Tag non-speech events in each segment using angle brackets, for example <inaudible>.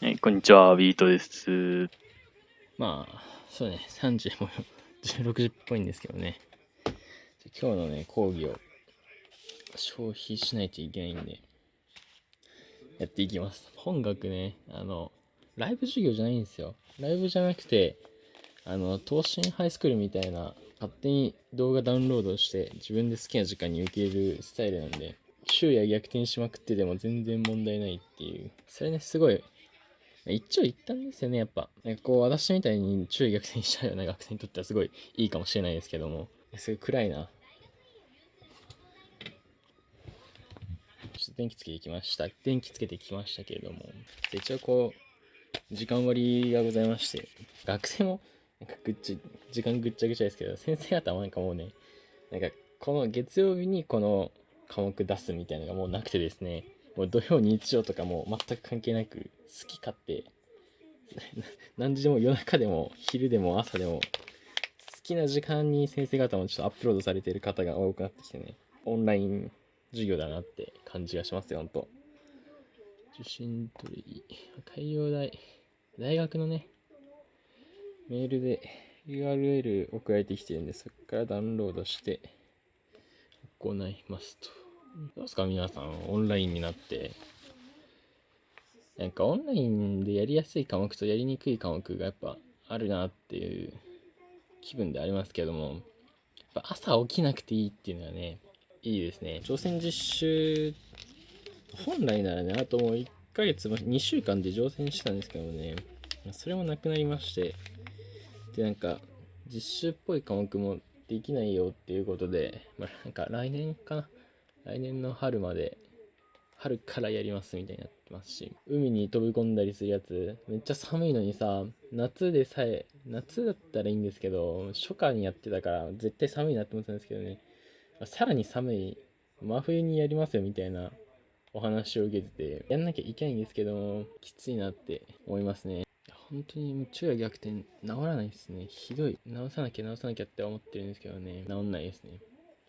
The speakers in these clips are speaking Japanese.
はい、こんにちは、ビートです。まあ、そうね、30も16時っぽいんですけどね。今日のね、講義を消費しないといけないんで、やっていきます。本学ね、あの、ライブ授業じゃないんですよ。ライブじゃなくて、あの、東進ハイスクールみたいな、勝手に動画ダウンロードして自分で好きな時間に受けるスタイルなんで、昼夜逆転しまくってでも全然問題ないっていう。それね、すごい一長一短ですよね、やっぱ。なんかこう、私みたいに注意逆転しちゃうような学生にとってはすごいいいかもしれないですけども、すごい暗いな。ちょっと電気つけてきました。電気つけてきましたけれども、一応こう、時間割がございまして、学生も、なんかぐっち、時間ぐっちゃぐちゃですけど、先生方もなんかもうね、なんかこの月曜日にこの科目出すみたいなのがもうなくてですね、もう土曜日曜とかも全く関係なく好き勝手 <laughs> 何時でも夜中でも昼でも朝でも好きな時間に先生方もちょっとアップロードされている方が多くなってきてねオンライン授業だなって感じがしますよほんと。受信取り海洋大大学のねメールで URL 送られてきてるんでそこからダウンロードして行いますと。どうですか皆さん、オンラインになって。なんかオンラインでやりやすい科目とやりにくい科目がやっぱあるなっていう気分でありますけども、やっぱ朝起きなくていいっていうのはね、いいですね。挑戦実習、本来ならね、あともう1ヶ月、2週間で乗船したんですけどね、それもなくなりまして、で、なんか、実習っぽい科目もできないよっていうことで、まあ、なんか来年かな。来年の春まで、春からやりますみたいになってますし、海に飛び込んだりするやつ、めっちゃ寒いのにさ、夏でさえ、夏だったらいいんですけど、初夏にやってたから絶対寒いなって思ってたんですけどね、さらに寒い、真冬にやりますよみたいなお話を受けてて、やんなきゃいけないんですけど、きついなって思いますね。本当に昼夜逆転治らないですね。ひどい。治さなきゃ治さなきゃって思ってるんですけどね。治んないですね。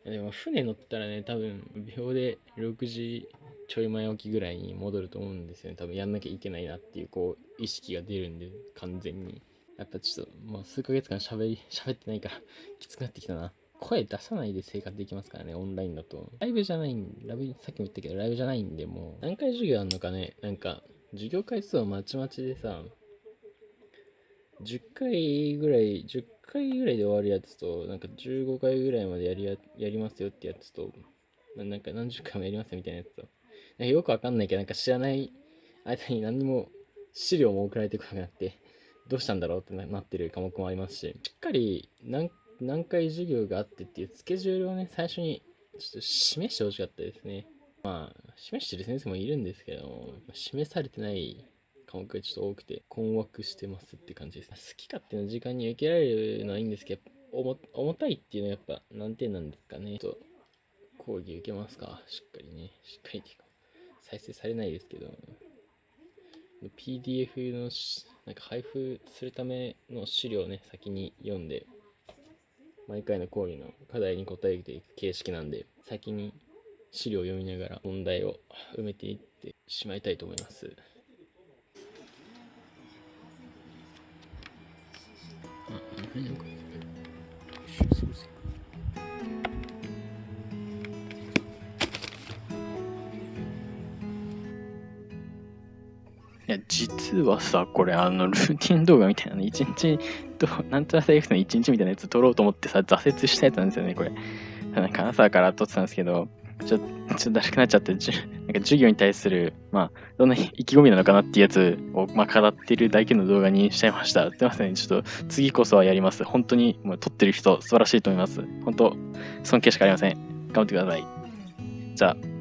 でも船乗ったらね、多分秒で6時ちょい前起きぐらいに戻ると思うんですよね。多分やんなきゃいけないなっていうこう意識が出るんで、完全に。やっぱちょっともう数ヶ月間喋り、<laughs> 喋ってないからきつくなってきたな。声出さないで生活できますからね、オンラインだと。ライブじゃないん、ラブ、さっきも言ったけど、ライブじゃないんで、もう、何回授業あんのかね、なんか、授業回数はまちまちでさ、10回ぐらい、10回ぐらいで終わるやつと、なんか15回ぐらいまでやりややりますよってやつと、なんか何十回もやりますよみたいなやつと、なんかよくわかんないけど、なんか知らない間に何にも資料も送られてこなくなって、どうしたんだろうってなってる科目もありますし、しっかり何何回授業があってっていうスケジュールをね、最初にちょっと示してほしかったですね。まあ、示してる先生もいるんですけども、示されてない科目がちょっと多くて困惑してますって感じです。好き勝手な時間に受けられるのはいいんですけど、重たいっていうのはやっぱ難点なんですかね。ちょっと講義受けますか。しっかりね。しっかりっていうか、再生されないですけど、PDF のなんか配布するための資料をね、先に読んで、毎回の講義の課題に答えていく形式なんで、先に資料を読みながら問題を埋めていってしまいたいと思います。いや、実はさ、これ、あの、ルーティン動画みたいなの、一日と、なんちゃらセーフの一日みたいなやつ撮ろうと思ってさ、挫折したやつなんですよね、これ。なんか朝から撮ってたんですけど、ちょっと、ちょっとだるくなっちゃって、じなんか授業に対する、まあ、どんな意気込みなのかなっていうやつを、まあ、語ってるだけの動画にしちゃいました。すいません。ちょっと、次こそはやります。本当に、もう撮ってる人、素晴らしいと思います。本当、尊敬しかありません。頑張ってください。じゃあ。